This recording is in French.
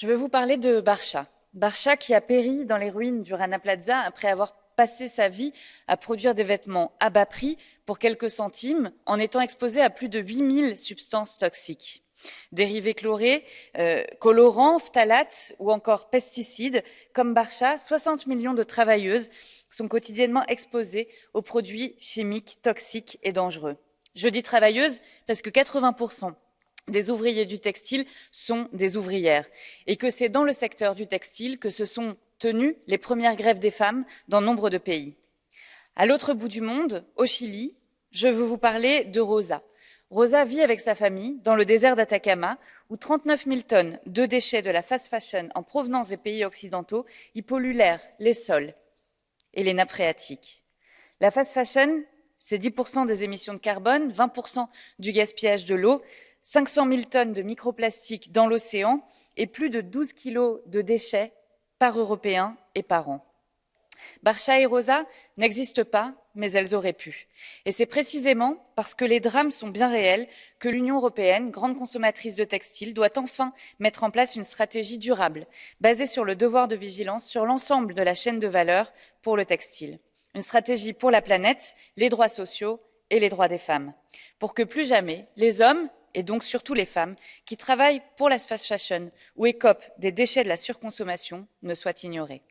Je veux vous parler de Barcha. Barcha qui a péri dans les ruines du Rana Plaza après avoir passé sa vie à produire des vêtements à bas prix pour quelques centimes en étant exposé à plus de 8000 substances toxiques. Dérivés chlorés, euh, colorants, phtalates ou encore pesticides, comme Barcha, 60 millions de travailleuses sont quotidiennement exposées aux produits chimiques toxiques et dangereux. Je dis travailleuses parce que 80% des ouvriers du textile sont des ouvrières et que c'est dans le secteur du textile que se sont tenues les premières grèves des femmes dans nombre de pays. À l'autre bout du monde, au Chili, je veux vous parler de Rosa. Rosa vit avec sa famille dans le désert d'Atacama, où 39 000 tonnes de déchets de la fast fashion en provenance des pays occidentaux y polluent les sols et les nappes phréatiques. La fast fashion, c'est 10% des émissions de carbone, 20% du gaspillage de l'eau, 500 000 tonnes de microplastiques dans l'océan et plus de 12 kilos de déchets par Européen et par an. Barcha et Rosa n'existent pas, mais elles auraient pu. Et c'est précisément parce que les drames sont bien réels que l'Union européenne, grande consommatrice de textiles, doit enfin mettre en place une stratégie durable, basée sur le devoir de vigilance sur l'ensemble de la chaîne de valeur pour le textile. Une stratégie pour la planète, les droits sociaux et les droits des femmes, pour que plus jamais les hommes et donc surtout les femmes, qui travaillent pour la fast fashion ou écopent des déchets de la surconsommation, ne soient ignorées.